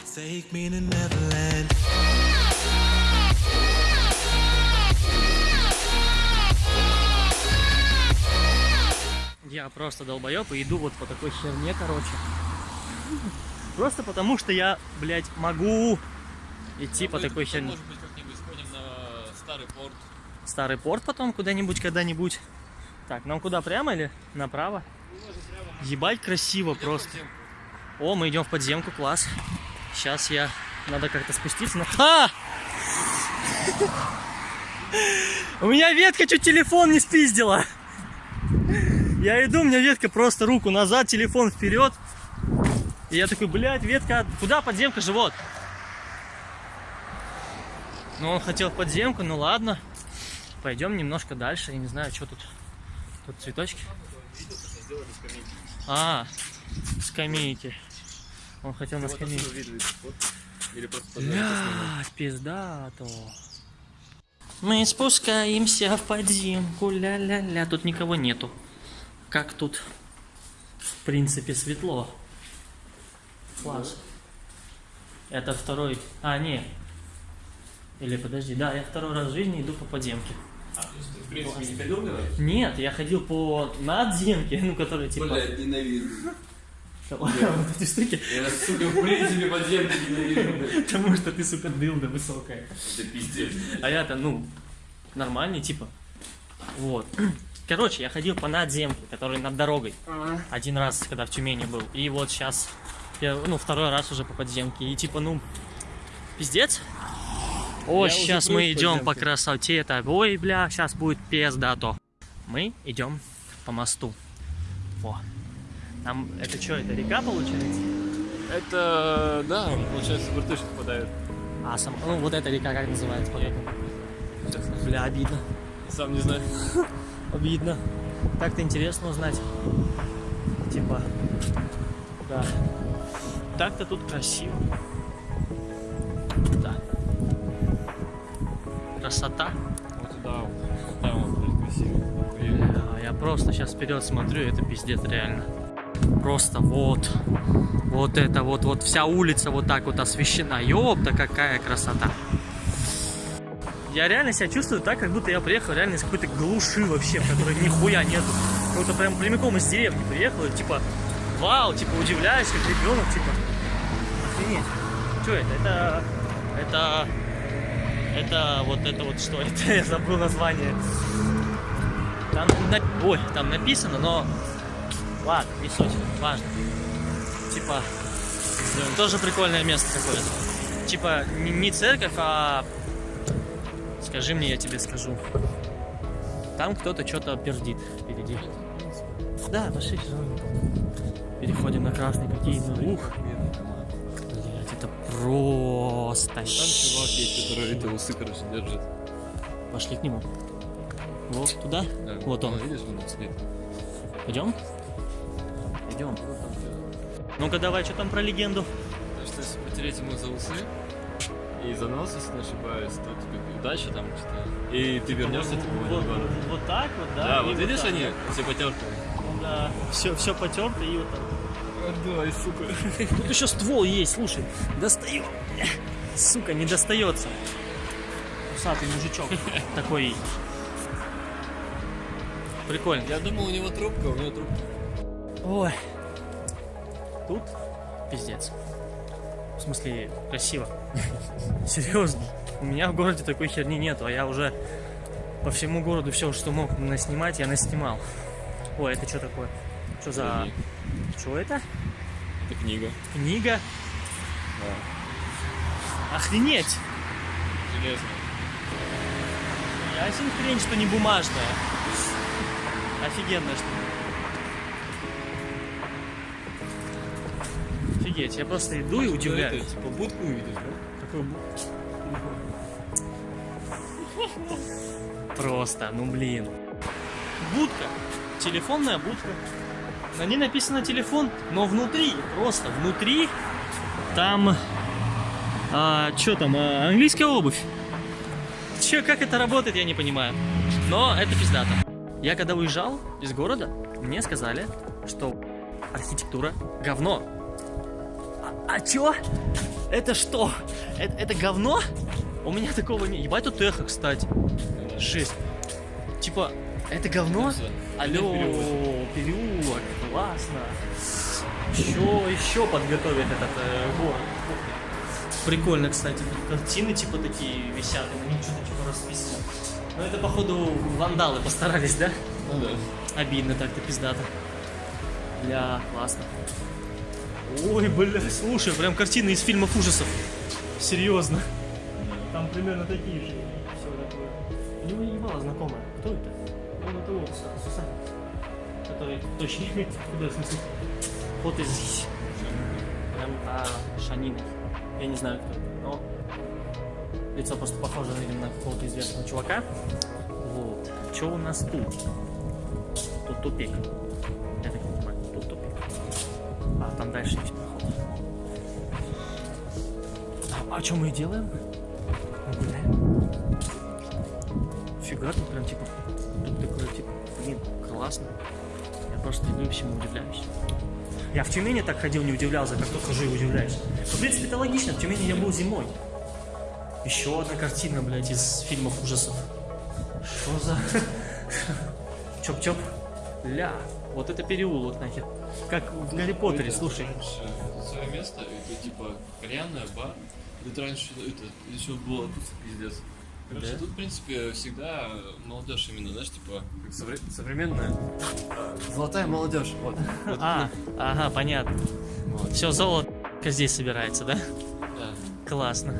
Take me to Neverland. Я просто долбоеб и иду вот по такой херне, короче. Просто потому, что я, блядь, могу идти по такой херне. Может быть, как-нибудь сходим на старый порт. Старый порт потом куда-нибудь, когда-нибудь. Так, нам куда, прямо или направо? Ебать красиво просто. О, мы идем в подземку, класс. Сейчас я... Надо как-то спуститься. На... А! У меня ветка чуть телефон не спиздила. Я иду, у меня ветка просто руку назад, телефон вперед. И я такой, блядь, ветка, куда подземка, живот? Ну, он хотел в подземку, ну ладно. Пойдем немножко дальше, я не знаю, что тут. Тут цветочки. А, скамейки. Он хотел на скамейке. Или просто Блядь, пиздато. Мы спускаемся в подземку, ля-ля-ля. Тут никого нету. Как тут, в принципе, светло. Класс. Это второй... А, не. Или подожди, да, я второй раз в жизни иду по подземке. В принципе, не ходил? Нет, я ходил по надземке, ну, которые типа... Блядь, ненавижу. вот эти штуки. Я, сука, в принципе, подземки ненавижу. Потому что ты, сука, дылда высокая. Это пиздец. А я-то, ну, нормальный, типа. Вот. Короче, я ходил по надземке, который над дорогой. Один раз, когда в Тюмени был. И вот сейчас, ну, второй раз уже по подземке. И типа, ну, пиздец. О, Я сейчас мы идем по красоте. Это, ой, бля, сейчас будет пиздато. Мы идем по мосту. Во. Там, это что, это река получается? Это, да, получается, в ртуть попадает. А, сам, ну, вот эта река как называется? Сейчас, Бля, обидно. сам не знаю. Обидно. Так-то интересно узнать. Типа, да. Так-то тут красиво. Да. Красота. Вот туда, вот там вот, красиво. Я просто сейчас вперед смотрю, это пиздец реально. Просто вот, вот это вот, вот вся улица вот так вот освещена. Ёпта, какая красота. Я реально себя чувствую так, как будто я приехал реально из какой-то глуши вообще, в которой нихуя нету. Как будто прям прямиком из деревни приехал, и типа, вау, типа удивляюсь, как ребенок, типа, охренеть. Что это? Это, это, это вот это вот что? Это я забыл название. Там, на- ой, там написано, но ладно, не суть, важно. Типа, тоже прикольное место какое-то. Типа, не, церковь, а скажи мне, я тебе скажу. Там кто-то что-то пердит впереди. Да, пошли. Переходим на красный какие ух. Блять, это просто Там чувак есть, который эти усы, короче, держит. Пошли к нему. Вот туда. Да. Вот он. Ну, видишь, он. Пойдем? Идем. Ну-ка давай, что там про легенду? То есть, если потереть ему за усы и за нос, если не ошибаюсь, то тебе удача там что-то. И ты вернешься, типа, в вот, город. вот так вот, да? Да, вот видишь так. они, все потертые. Да, все, все потерто и вот так. Давай, сука. Тут еще ствол есть, слушай, достаю. Сука, не достается. Усатый мужичок такой. Прикольно. Я думал, у него трубка, у него трубка. Ой. Тут пиздец. В смысле, красиво. Серьезно. У меня в городе такой херни нету, а я уже по всему городу все, что мог наснимать, я наснимал. Ой, это что такое? Что за... Что это? Это книга. Книга? Да. Охренеть! Железная. Ясен хрень, что не бумажная. Офигенная штука. Офигеть, я просто иду и удивляюсь. Это, типа, будку увидишь, да? Какой бу- Просто, ну блин. Будка. Телефонная будка. На ней написано телефон, но внутри, просто внутри, там... А, что там? а, английская обувь. Че, как это работает, я не понимаю. Но это пиздато. Я когда уезжал из города, мне сказали, что архитектура говно. А, чё? Это что? Это, это говно? У меня такого не... Ебать тут эхо, кстати. Жесть. Типа, это говно? Алло, переулок, классно. Еще, еще подготовят этот э, город. Прикольно, кстати, тут картины типа такие висят, и на них что-то типа расписано. Ну это походу вандалы постарались, да? Ну да. Обидно так-то, пиздато. Бля, классно. Ой, бля, слушай, прям картины из фильмов ужасов. Серьезно. Там примерно такие же. Все такое. У него ебало знакомое. Кто это? Он это вот, Су- Сусанин. Который точно куда в смысле? Вот из прям а, Шанина. Я не знаю, кто это, но лицо просто похоже видимо, на какого-то известного чувака. Вот. Что у нас тут? Тут тупик. Там дальше есть проход. А, а что мы делаем? Мы гуляем. Фига тут прям типа, тут такое типа, блин, классно. Я просто и всему удивляюсь. Я в Тюмени так ходил, не удивлялся, как тут хожу и удивляюсь. Ну, в принципе, это логично, в Тюмени я был зимой. Еще одна картина, блядь, из фильмов ужасов. Что за... Чоп-чоп. Ля, вот это переулок нахер. Как в Гарри Поттере, слушай. Свое место, это типа кальянная, бар. Тут раньше это еще было тут пиздец. Короче, Да? тут, в принципе, всегда молодежь именно, знаешь, типа как совре- современная золотая молодежь. Вот. А, ага, понятно. вот. Все, золото здесь собирается, да? Да, Классно.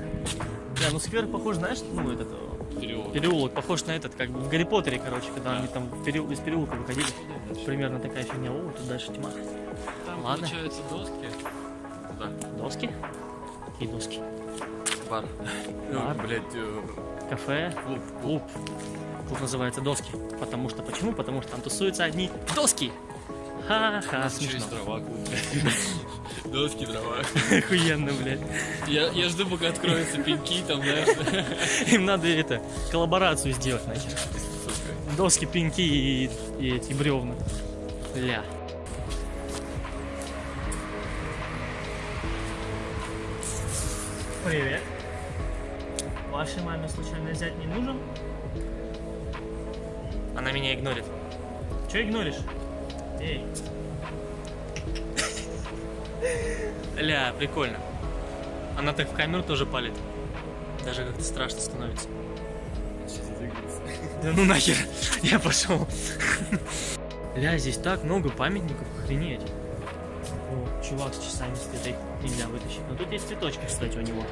Да, ну сквер похож, знаешь, ну этот переулок. переулок похож на этот, как в Гарри Поттере, короче, когда Да. они там переул- из переулка выходили. Дальше. Примерно такая фигня. О, тут дальше тьма. Там, Ладно. получается, доски. Туда. Доски? Какие доски? Бар. Бар. Ну, блядь, э, Кафе, клуб. клуб. Клуб называется доски. Потому что, почему? Потому что там тусуются одни доски. Ха-ха, смешно. Доски, дрова. Охуенно, блядь. Я, я жду, пока откроются пеньки, там, знаешь, Им надо это, коллаборацию сделать нахер. сука. Доски, пеньки и, и эти бревна. Ля. Привет. Вашей маме случайно зять не нужен? Она меня игнорит. Че игноришь? Эй. Ля, прикольно. Она так в камеру тоже палит. Даже как-то страшно становится. Да ну нахер, я пошел. Ля, здесь так много памятников, охренеть. О, чувак с часами стоит, их нельзя вытащить. Но тут есть цветочки, кстати, у него.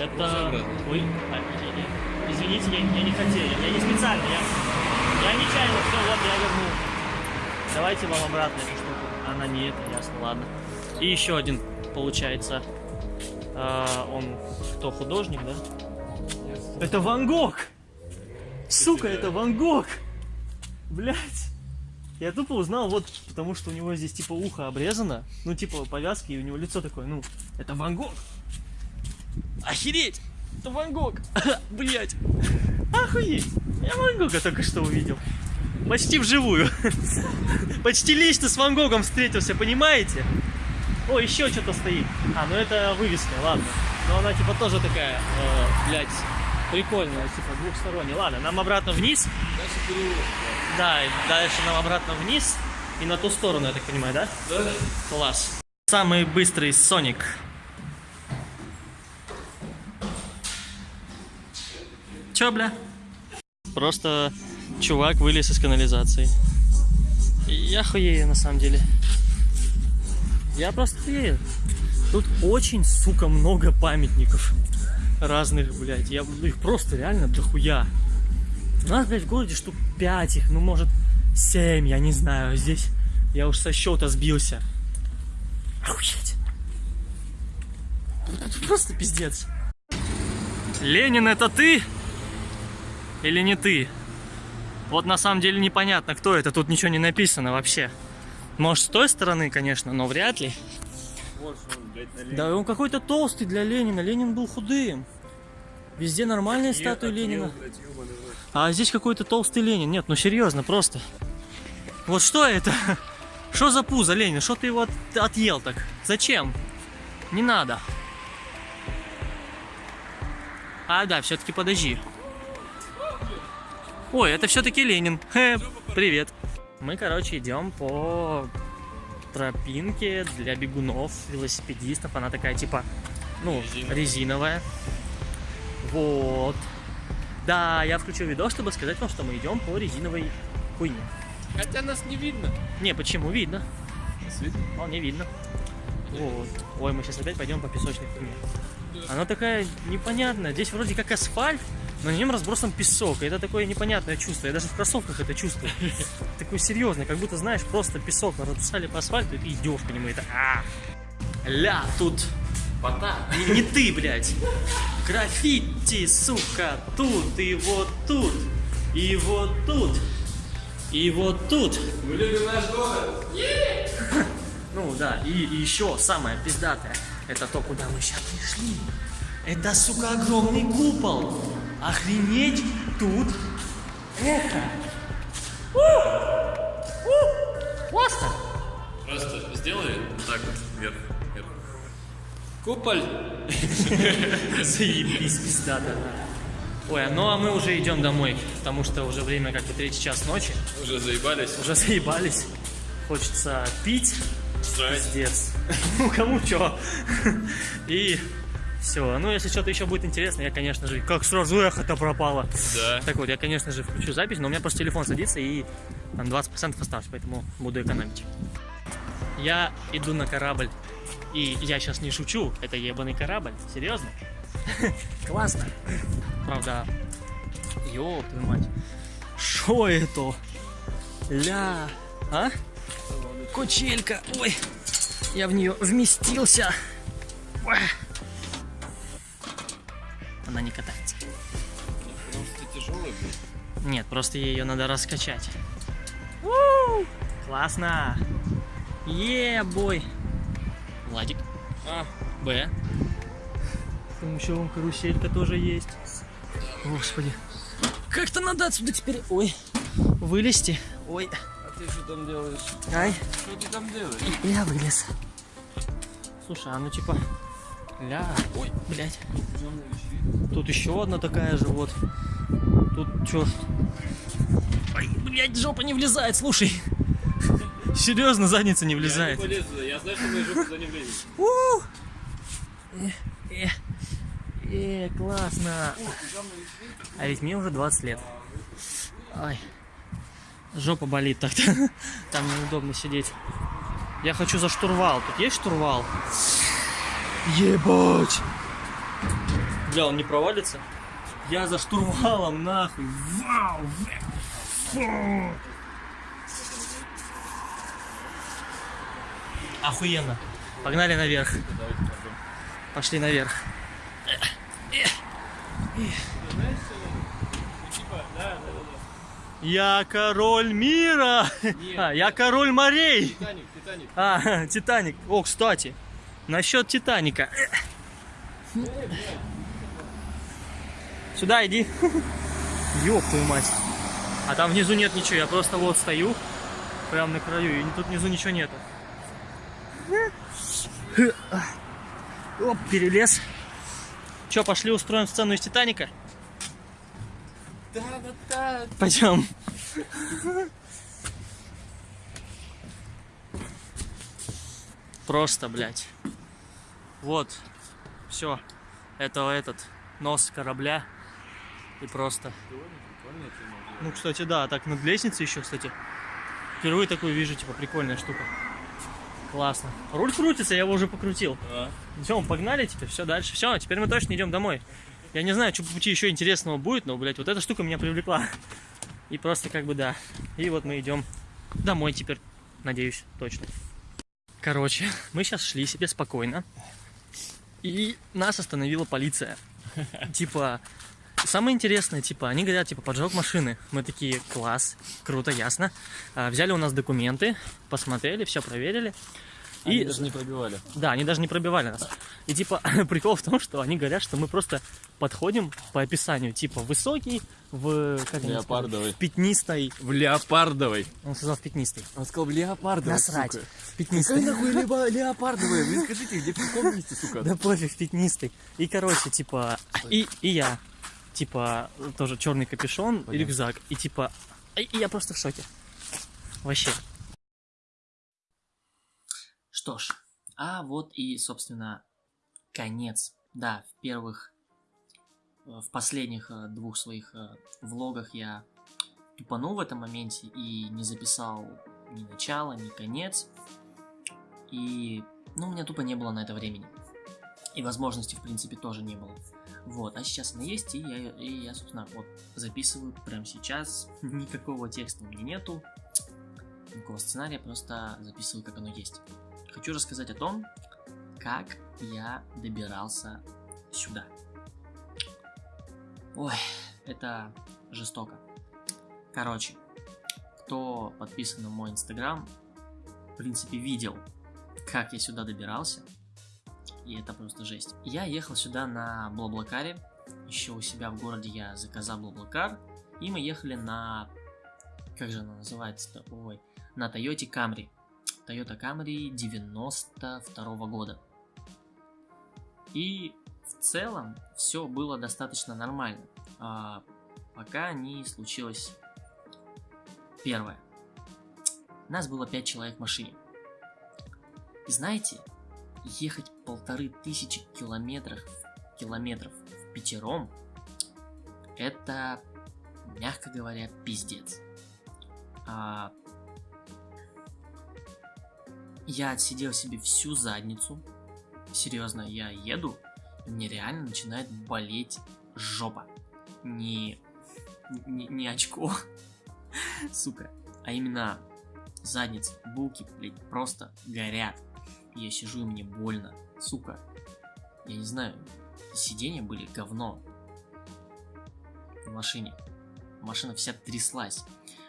Это... Ой, а, извините, я, я не хотел, я, я не специально, я, я нечаянно, все, вот я вернул. Давайте вам обратно эту штуку. Она не это, ясно, ладно. И еще один, получается, а, он кто, художник, да? Это Ван Гог! Сука, это Ван Гог! Блять! Я тупо узнал, вот, потому что у него здесь типа ухо обрезано, ну типа повязки, и у него лицо такое, ну, это Ван Гог! Охереть! Это Ван Гог! Блять! Охуеть! Я Ван Гога только что увидел. Почти вживую. Почти лично с Ван Гогом встретился, понимаете? О, еще что-то стоит. А, ну это вывеска, ладно. Но она типа тоже такая, э, блядь, прикольная, типа двухсторонняя. Ладно, нам обратно вниз. Дальше переулок. Да, и дальше нам обратно вниз. И на ту сторону, я так понимаю, да? Да. Класс. Самый быстрый Соник. Чё, бля? Просто чувак вылез из канализации. Я хуею на самом деле. Я просто. Тут очень, сука, много памятников разных, блядь. Я, их просто реально дохуя. У нас, блядь, в городе штук 5 их, ну, может, 7, я не знаю. Здесь я уж со счета сбился. Охуеть. Просто пиздец. Ленин, это ты? Или не ты? Вот на самом деле непонятно, кто это. Тут ничего не написано вообще. Может, с той стороны, конечно, но вряд ли. Вот он, блядь, Да он какой-то толстый для Ленина. Ленин был худым. Везде нормальные статуи Ленина. А здесь какой-то толстый Ленин. Нет, ну серьезно, просто. Вот что это? Что за пузо, Ленин? Что ты его от- отъел так? Зачем? Не надо. А, да, все-таки подожди. Ой, это все-таки Ленин. Хе, привет. Мы, короче, идем по тропинке для бегунов, велосипедистов. Она такая, типа, ну, Резиновая. резиновая. Вот. Да, я включил видос, чтобы сказать вам, что мы идем по резиновой хуйне. Хотя нас не видно. Не, почему? Видно. Нас видно? Вполне видно. Вот. Ой, мы сейчас опять пойдем по песочной хуйне. Она такая непонятная. Здесь вроде как асфальт, но на нем разбросан песок. И это такое непонятное чувство. Я даже в кроссовках это чувствую. Такое серьезное, как будто, знаешь, просто песок разбросали по асфальту, и ты идешь по нему. и Это а! Ля, тут Пота. не, не ты, блядь. Граффити, сука, тут и вот тут. И вот тут. И вот тут. Мы любим наш город. Ну да, и, и еще самое пиздатое, это то, куда мы сейчас пришли. Это, сука, огромный купол. Охренеть тут это. У! У! Классно. Просто сделай так вот вверх. вверх. Куполь. Заебись, пиздато. Ой, ну а мы уже идем домой, потому что уже время как бы третий час ночи. Уже заебались. Уже заебались. Хочется пить. Срать. Пиздец. Ну, кому чё. И все. Ну, если что-то еще будет интересно, я, конечно же, как сразу эхо-то пропало. Да. Так вот, я, конечно же, включу запись, но у меня просто телефон садится и там 20% осталось, поэтому буду экономить. Я иду на корабль. И я сейчас не шучу, это ебаный корабль. Серьезно? Классно. Правда, ёб твою мать. Шо это? Ля. А? Кучелька. Ой. Я в нее вместился. Ой. Она не катается. Потому что тяжелый был. Нет, просто ее надо раскачать. У! Классно! Е, бой! Владик. А, Б. Там еще вон каруселька тоже есть. Господи. Как-то надо отсюда теперь... Ой. Вылезти. Ой. а ты что там делаешь? Ай. Что ты там делаешь? Я вылез. Слушай, а ну типа... Ля. Ой, блядь. Тут еще одна такая же, вот. Тут что? Ой, блядь, жопа не влезает, слушай. Серьезно, задница не Я влезает. не полезу, я знаю, что мои жопы туда не влезет. Э, э, э, классно. А ведь мне уже 20 лет. Ай. Жопа болит так-то. Там неудобно сидеть. Я хочу за штурвал. Тут есть штурвал? Ебать! Бля, он не провалится? Я за штурвалом, нахуй. Вау! Фу. Охуенно. Погнали наверх. Пошли наверх. Я король мира! А, я король морей! Титаник, Титаник. А, Титаник. О, кстати, насчет Титаника. Сюда иди. Ёб твою мать. А там внизу нет ничего, я просто вот стою, прям на краю, и тут внизу ничего нету. Оп, перелез. Че, пошли устроим сцену из Титаника? Да, да, да. Пойдем. Просто, блядь. Вот. Все. Это этот нос корабля. И просто. Ну, кстати, да, так над лестницей еще, кстати. Впервые такую вижу, типа, прикольная штука. Классно. Руль крутится, я его уже покрутил. А, Все, погнали теперь, все дальше. Все, теперь мы точно идем домой. Я не знаю, что по пути еще интересного будет, но, блядь, вот эта штука меня привлекла. И просто как бы да. И вот мы идем домой теперь, надеюсь, точно. Короче, мы сейчас шли себе спокойно. И нас остановила полиция. Типа, самое интересное, типа, они говорят, типа, поджог машины. Мы такие, класс, круто, ясно. А, Взяли у нас документы, посмотрели, все проверили. Они И даже не пробивали. да, они даже не пробивали нас. И типа прикол в том, что они говорят, что мы просто подходим по описанию, типа высокий, в как сказали, в пятнистой. В леопардовой. Он сказал в пятнистой. Он сказал, в леопардовой, Насрать. сука. В пятнистой. Какая нахуй либо леопардовая? Вы скажите, где в каком месте, сука? Да пофиг, пятнистый. И короче, типа, и, и я, типа, тоже черный капюшон, и рюкзак. И типа, и я просто в шоке. Вообще. Что ж, а вот и, собственно, конец. Да, в первых, э, в последних э, двух своих э, влогах я тупанул в этом моменте и не записал ни начало, ни конец. И, ну, у меня тупо не было на это времени. И возможности, в принципе, тоже не было. Вот, а сейчас она есть, и я, и я, собственно, вот записываю прямо сейчас. Никакого текста у меня нету, никакого сценария, просто записываю, как оно есть. Хочу рассказать о том, как я добирался сюда. Ой, это жестоко. Короче, кто подписан на мой инстаграм, в принципе, видел, как я сюда добирался. И это просто жесть. Я ехал сюда на Блаблакаре. Еще у себя в городе я заказал Блаблакар. И мы ехали на... Как же она называется-то? Ой. На Toyota Camry. Toyota Camry 92 года. И в целом все было достаточно нормально. А, пока не случилось первое. Нас было 5 человек в машине. И знаете, ехать полторы тысячи километров, километров в пятером, это, мягко говоря, пиздец. А, я отсидел себе всю задницу. Серьезно, я еду, мне реально начинает болеть жопа. Не, не, не очко, сука, а именно задница, булки, блядь, просто горят. Я сижу и мне больно, сука. Я не знаю, сиденья были говно в машине. Машина вся тряслась.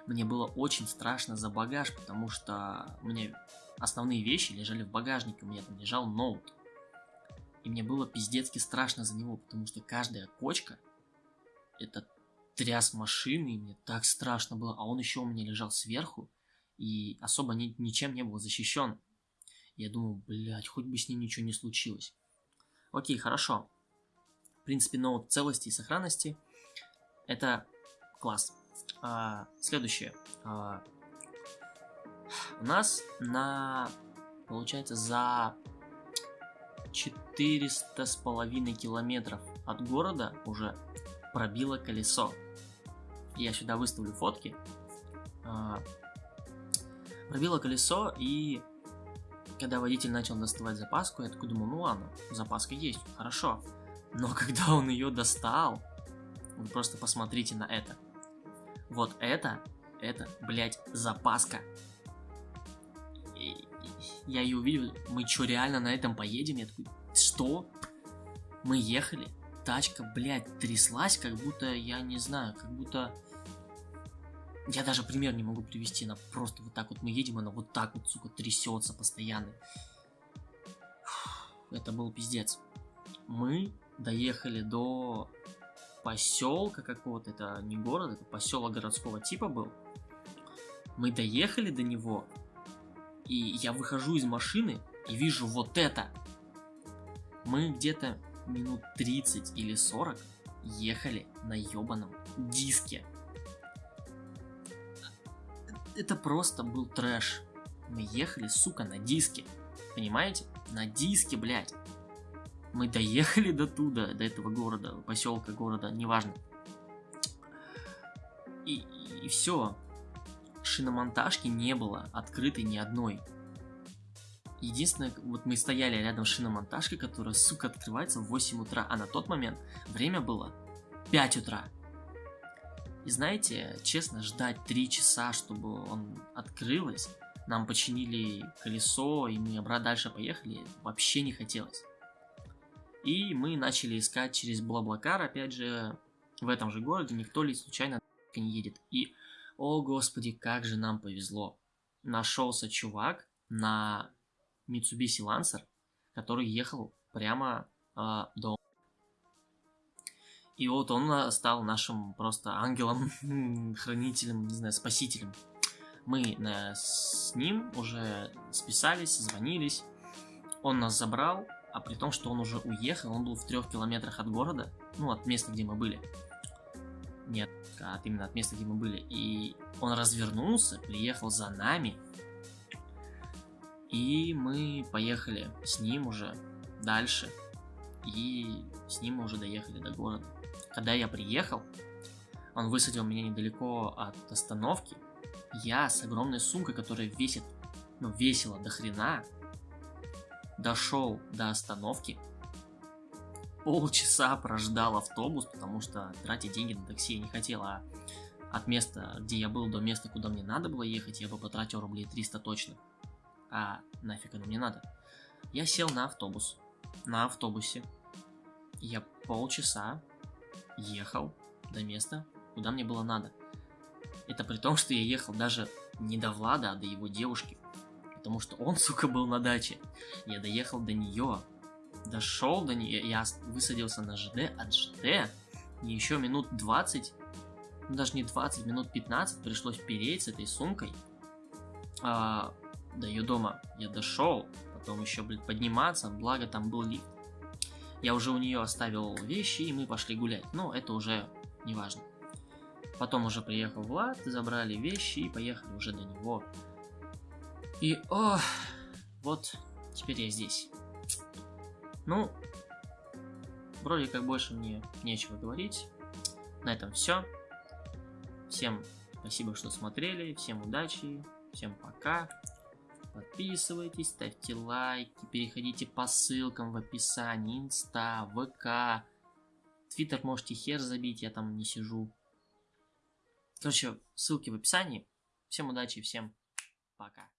Мне было очень страшно за багаж, потому что меня основные вещи лежали в багажнике, у меня там лежал ноут. И мне было пиздецки страшно за него, потому что каждая кочка это тряс машины, и мне так страшно было. А он еще у меня лежал сверху, и особо ни- ничем не был защищен. Я думал, блядь, хоть бы с ним ничего не случилось. Окей, хорошо. В принципе, ноут целости и сохранности. Это класс. А, следующее. А, у нас на, получается, за 400 с половиной километров от города уже пробило колесо. Я сюда выставлю фотки. А, пробило колесо и когда водитель начал доставать запаску, я такой думал, ну ладно, запаска есть, хорошо. Но когда он ее достал, вы просто посмотрите на это. Вот это, это, блядь, запаска. Я ее увидел, мы что, реально на этом поедем? Я такой, что? Мы ехали, тачка, блядь, тряслась, как будто, я не знаю, как будто... Я даже пример не могу привести, она просто вот так вот мы едем, она вот так вот, сука, трясется постоянно. Это был пиздец. Мы доехали до поселка какого-то, это не город, это поселок городского типа был. Мы доехали до него, и я выхожу из машины и вижу вот это. Мы где-то минут 30 или 40 ехали на ебаном диске. Это просто был трэш. Мы ехали, сука, на диске. Понимаете? На диске, блядь. Мы доехали до туда, до этого города, поселка, города, неважно. И, и, все. Шиномонтажки не было открытой ни одной. Единственное, вот мы стояли рядом с шиномонтажкой, которая, сука, открывается в 8 утра, а на тот момент время было 5 утра. И знаете, честно, ждать 3 часа, чтобы он открылось, нам починили колесо, и мы обратно дальше поехали, вообще не хотелось. И мы начали искать через Блаблакар, опять же, в этом же городе, никто ли случайно не едет. И, о господи, как же нам повезло. Нашелся чувак на Mitsubishi Lancer, который ехал прямо э, до... И вот он э, стал нашим просто ангелом, хранителем, не знаю, спасителем. Мы э, с ним уже списались, звонились. Он нас забрал, а при том, что он уже уехал, он был в трех километрах от города, ну, от места, где мы были. Нет, от, именно от места, где мы были. И он развернулся, приехал за нами, и мы поехали с ним уже дальше. И с ним мы уже доехали до города. Когда я приехал, он высадил меня недалеко от остановки. Я с огромной сумкой, которая весит, ну, весила до хрена, дошел до остановки. Полчаса прождал автобус, потому что тратить деньги на такси я не хотел, а от места, где я был, до места, куда мне надо было ехать, я бы потратил рублей 300 точно а нафиг оно мне надо. Я сел на автобус. На автобусе я полчаса ехал до места, куда мне было надо. Это при том, что я ехал даже не до Влада, а до его девушки. Потому что он, сука, был на даче. Я доехал до нее. Дошел до нее. Я высадился на ЖД от ЖД. И еще минут 20, ну даже не 20, минут 15 пришлось переть с этой сумкой. А, до ее дома я дошел, потом еще, блин, подниматься, благо там был лифт. Я уже у нее оставил вещи, и мы пошли гулять. Но это уже не важно. Потом уже приехал Влад, забрали вещи и поехали уже до него. И, о, вот, теперь я здесь. Ну, вроде как больше мне нечего говорить. На этом все. Всем спасибо, что смотрели, всем удачи, всем пока. Подписывайтесь, ставьте лайки, переходите по ссылкам в описании, инста, ВК. Твиттер можете хер забить, я там не сижу. Короче, ссылки в описании. Всем удачи, всем пока.